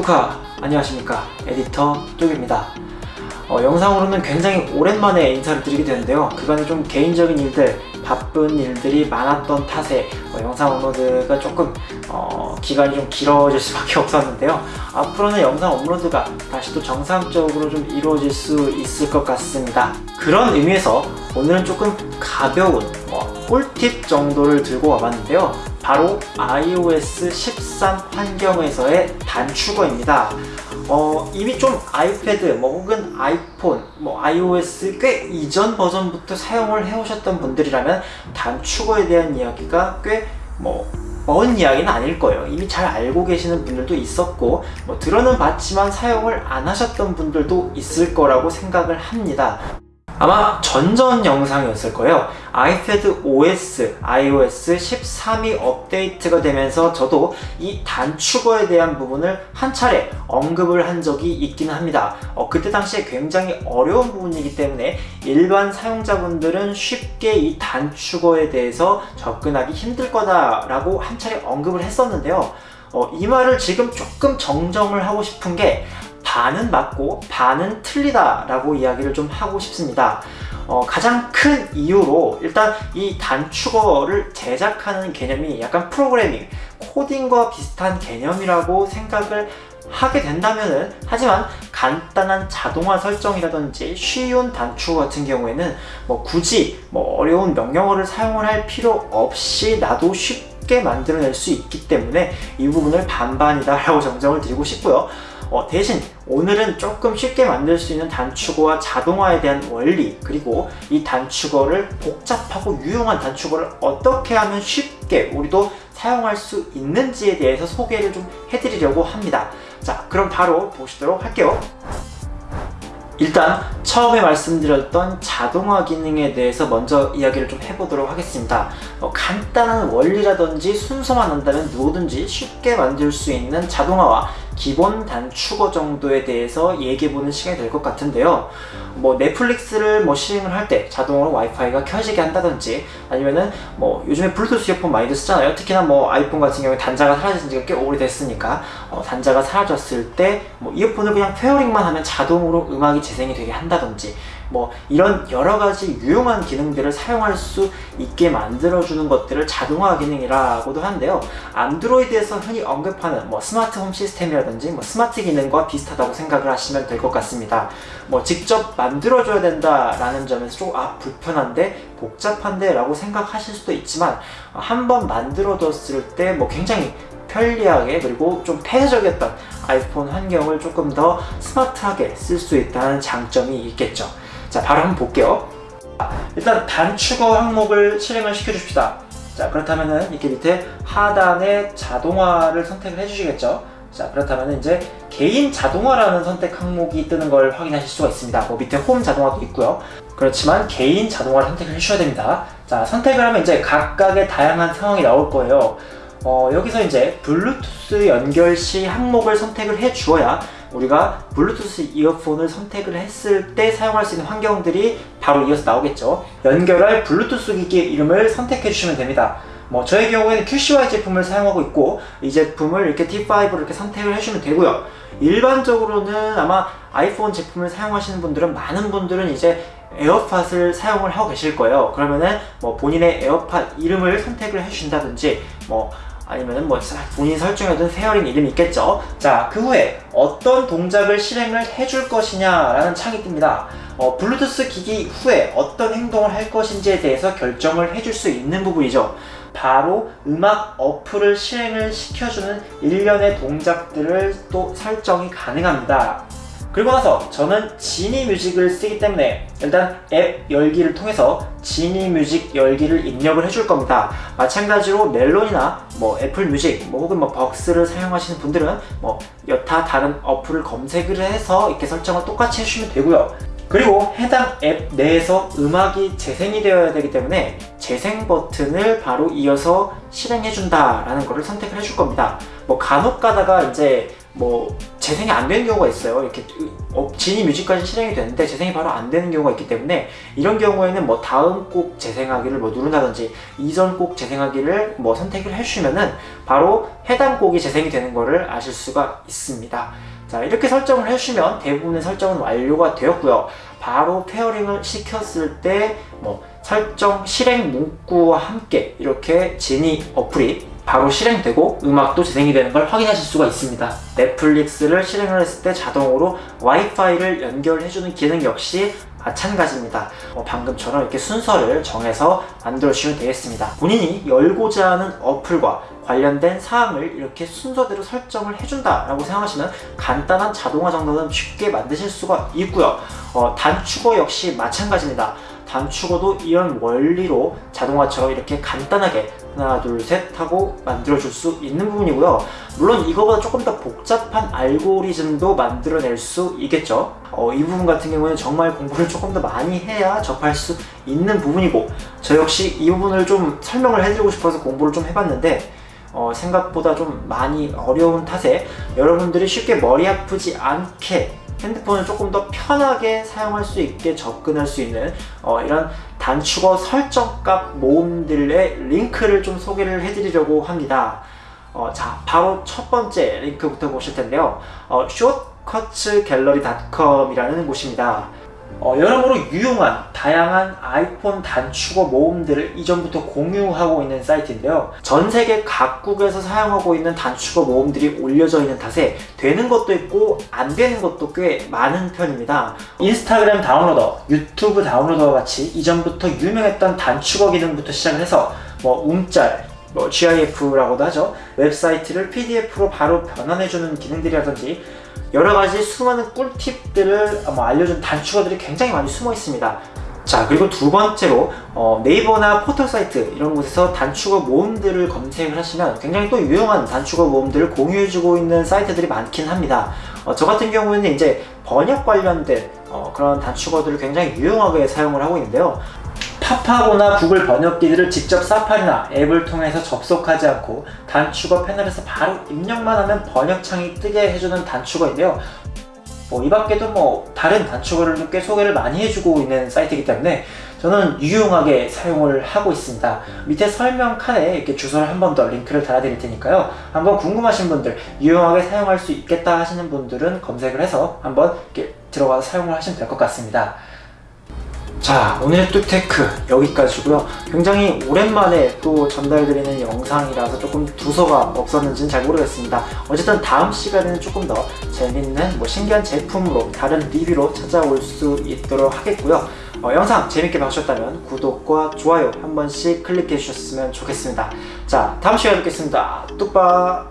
뚜카 안녕하십니까. 에디터 뚝입니다. 어, 영상으로는 굉장히 오랜만에 인사를 드리게 되는데요. 그간에 좀 개인적인 일들 바쁜 일들이 많았던 탓에 어, 영상 업로드가 조금 어, 기간이 좀 길어질 수밖에 없었는데요. 앞으로는 영상 업로드가 다시 또 정상적으로 좀 이루어질 수 있을 것 같습니다. 그런 의미에서 오늘은 조금 가벼운 뭐, 꿀팁 정도를 들고 와봤는데요 바로 iOS 13 환경에서의 단축어입니다. 어, 이미 좀 아이패드 뭐 혹은 아이폰 뭐 iOS 꽤 이전 버전부터 사용을 해오셨던 분들이라면 단축어에 대한 이야기가 꽤뭐 먼 이야기는 아닐 거예요. 이미 잘 알고 계시는 분들도 있었고 뭐 들어는 봤지만 사용을 안 하셨던 분들도 있을 거라고 생각을 합니다 아마 전전 영상이었을 거예요. 아이패드 OS, iOS 13이 업데이트가 되면서 저도 이 단축어에 대한 부분을 한 차례 언급을 한 적이 있기는 합니다. 어, 그때 당시에 굉장히 어려운 부분이기 때문에 일반 사용자분들은 쉽게 이 단축어에 대해서 접근하기 힘들 거다 라고 한 차례 언급을 했었는데요. 어, 이 말을 지금 조금 정정을 하고 싶은 게 반은 맞고 반은 틀리다 라고 이야기를 좀 하고 싶습니다. 어, 가장 큰 이유로 일단 이 단축어를 제작하는 개념이 약간 프로그래밍, 코딩과 비슷한 개념이라고 생각을 하게 된다면은 하지만 간단한 자동화 설정이라든지 쉬운 단축어 같은 경우에는 뭐 굳이 뭐 어려운 명령어를 사용을 할 필요 없이 나도 쉽게 만들어낼 수 있기 때문에 이 부분을 반반이다 라고 정정을 드리고 싶고요 어, 대신 오늘은 조금 쉽게 만들 수 있는 단축어와 자동화에 대한 원리 그리고 이 단축어를 복잡하고 유용한 단축어를 어떻게 하면 쉽게 우리도 사용할 수 있는지에 대해서 소개를 좀 해드리려고 합니다. 자 그럼 바로 보시도록 할게요. 일단 처음에 말씀드렸던 자동화 기능에 대해서 먼저 이야기를 좀 해보도록 하겠습니다. 어, 간단한 원리라든지 순서만 한다면 누구든지 쉽게 만들 수 있는 자동화와 기본 단축어 정도에 대해서 얘기해보는 시간이 될 것 같은데요. 뭐 넷플릭스를 뭐 실행을 할 때 자동으로 와이파이가 켜지게 한다든지 아니면은 뭐 요즘에 블루투스 이어폰 많이들 쓰잖아요. 특히나 뭐 아이폰 같은 경우에 단자가 사라진 지가 꽤 오래됐으니까 어, 단자가 사라졌을 때 뭐 이어폰을 그냥 pairing만 하면 자동으로 음악이 재생이 되게 한다든지 뭐 이런 여러 가지 유용한 기능들을 사용할 수 있게 만들어주는 것들을 자동화 기능이라고도 하는데요. 안드로이드에서 흔히 언급하는 뭐 스마트 홈 시스템이라든지 뭐 스마트 기능과 비슷하다고 생각을 하시면 될 것 같습니다. 뭐 직접 만들어줘야 된다라는 점에서 좀 아 불편한데 복잡한데 라고 생각하실 수도 있지만 한번 만들어뒀을 때 뭐 굉장히 편리하게 그리고 좀 폐쇄적이었던 아이폰 환경을 조금 더 스마트하게 쓸 수 있다는 장점이 있겠죠 자 바로 한번 볼게요. 일단 단축어 항목을 실행을 시켜 줍시다. 자 그렇다면은 이렇게 밑에 하단에 자동화를 선택을 해주시겠죠? 자 그렇다면 이제 개인 자동화라는 선택 항목이 뜨는 걸 확인하실 수가 있습니다. 뭐 밑에 홈 자동화도 있고요. 그렇지만 개인 자동화를 선택을 해주셔야 됩니다. 자 선택을 하면 이제 각각의 다양한 상황이 나올 거예요 어, 여기서 이제 블루투스 연결 시 항목을 선택을 해 주어야 우리가 블루투스 이어폰을 선택을 했을 때 사용할 수 있는 환경들이 바로 이어서 나오겠죠. 연결할 블루투스 기기의 이름을 선택해 주시면 됩니다. 뭐 저의 경우에는 QCY 제품을 사용하고 있고 이 제품을 이렇게 T5로 이렇게 선택을 해주면 되고요. 일반적으로는 아마 아이폰 제품을 사용하시는 분들은 많은 분들은 이제 에어팟을 사용을 하고 계실 거예요. 그러면은 뭐 본인의 에어팟 이름을 선택을 해주신다든지 뭐 아니면 뭐 본인 설정해둔 pairing 이름이 있겠죠? 자 그 후에 어떤 동작을 실행을 해줄 것이냐 라는 창이 뜹니다. 어, 블루투스 기기 후에 어떤 행동을 할 것인지에 대해서 결정을 해줄 수 있는 부분이죠. 바로 음악 어플을 실행을 시켜주는 일련의 동작들을 또 설정이 가능합니다 그리고 나서 저는 지니 뮤직을 쓰기 때문에 일단 앱 열기를 통해서 지니 뮤직 열기를 입력을 해줄 겁니다. 마찬가지로 멜론이나 뭐 애플 뮤직 뭐 혹은 뭐 벅스를 사용하시는 분들은 뭐 여타 다른 어플을 검색을 해서 이렇게 설정을 똑같이 해주시면 되고요. 그리고 해당 앱 내에서 음악이 재생이 되어야 되기 때문에 재생 버튼을 바로 이어서 실행해준다 라는 것을 선택을 해줄 겁니다. 뭐 간혹 가다가 이제 뭐 재생이 안 되는 경우가 있어요. 이렇게 어, 지니 뮤직까지 실행이 되는데 재생이 바로 안 되는 경우가 있기 때문에 이런 경우에는 뭐 다음 곡 재생하기를 뭐 누른다든지 이전 곡 재생하기를 뭐 선택을 해주시면은 바로 해당 곡이 재생이 되는 거를 아실 수가 있습니다. 자 이렇게 설정을 해주시면 대부분의 설정은 완료가 되었고요. 바로 pairing을 시켰을 때 뭐 설정 실행 문구와 함께 이렇게 지니 어플이 바로 실행되고 음악도 재생이 되는 걸 확인하실 수가 있습니다. 넷플릭스를 실행을 했을 때 자동으로 와이파이를 연결해주는 기능 역시 마찬가지입니다. 어, 방금처럼 이렇게 순서를 정해서 만들어주시면 되겠습니다. 본인이 열고자 하는 어플과 관련된 사항을 이렇게 순서대로 설정을 해준다라고 생각하시면 간단한 자동화 정도는 쉽게 만드실 수가 있고요. 어, 단축어 역시 마찬가지입니다. 단축어도 이런 원리로 자동화처럼 이렇게 간단하게 하나 둘 셋 하고 만들어줄 수 있는 부분이고요. 물론 이거보다 조금 더 복잡한 알고리즘도 만들어낼 수 있겠죠. 어, 이 부분 같은 경우는 정말 공부를 조금 더 많이 해야 접할 수 있는 부분이고 저 역시 이 부분을 좀 설명을 해드리고 싶어서 공부를 좀 해봤는데 어, 생각보다 좀 많이 어려운 탓에 여러분들이 쉽게 머리 아프지 않게 핸드폰을 조금 더 편하게 사용할 수 있게 접근할 수 있는 어, 이런 단축어 설정값 모음들의 링크를 좀 소개를 해드리려고 합니다. 어, 자, 바로 첫 번째 링크부터 보실 텐데요. 어, shortcutsgallery.com이라는 곳입니다. 어, 여러모로 유용한 다양한 아이폰 단축어 모음들을 이전부터 공유하고 있는 사이트인데요. 전 세계 각국에서 사용하고 있는 단축어 모음들이 올려져 있는 탓에 되는 것도 있고 안 되는 것도 꽤 많은 편입니다. 인스타그램 downloader, 유튜브 downloader와 같이 이전부터 유명했던 단축어 기능부터 시작을 해서 뭐 움짤, 뭐 GIF라고도 하죠. 웹사이트를 PDF로 바로 변환해주는 기능들이라든지 여러 가지 수많은 꿀팁들을 뭐 알려준 단축어들이 굉장히 많이 숨어 있습니다. 자 그리고 두 번째로 어, 네이버나 포털 사이트 이런 곳에서 단축어 모음들을 검색을 하시면 굉장히 또 유용한 단축어 모음들을 공유해주고 있는 사이트들이 많긴 합니다. 어, 저 같은 경우에는 이제 번역 관련된 어, 그런 단축어들을 굉장히 유용하게 사용을 하고 있는데요. 팝하고나 구글 번역기들을 직접 사파리나 앱을 통해서 접속하지 않고 단축어 패널에서 바로 입력만 하면 번역창이 뜨게 해주는 단축어인데요. 뭐, 이 밖에도 뭐 다른 단축어를 꽤 소개를 많이 해주고 있는 사이트이기 때문에 저는 유용하게 사용을 하고 있습니다. 밑에 설명 칸에 이렇게 주소를 한 번 더 링크를 달아드릴 테니까요. 한번 궁금하신 분들, 유용하게 사용할 수 있겠다 하시는 분들은 검색을 해서 한번 이렇게 들어가서 사용을 하시면 될 것 같습니다. 자 오늘의 뚝테크 여기까지고요. 굉장히 오랜만에 또 전달드리는 영상이라서 조금 두서가 없었는지는 잘 모르겠습니다. 어쨌든 다음 시간에는 조금 더 재밌는 뭐 신기한 제품으로 다른 리뷰로 찾아올 수 있도록 하겠고요. 어, 영상 재밌게 봐주셨다면 구독과 좋아요 한 번씩 클릭해 주셨으면 좋겠습니다. 자 다음 시간에 뵙겠습니다. 뚝바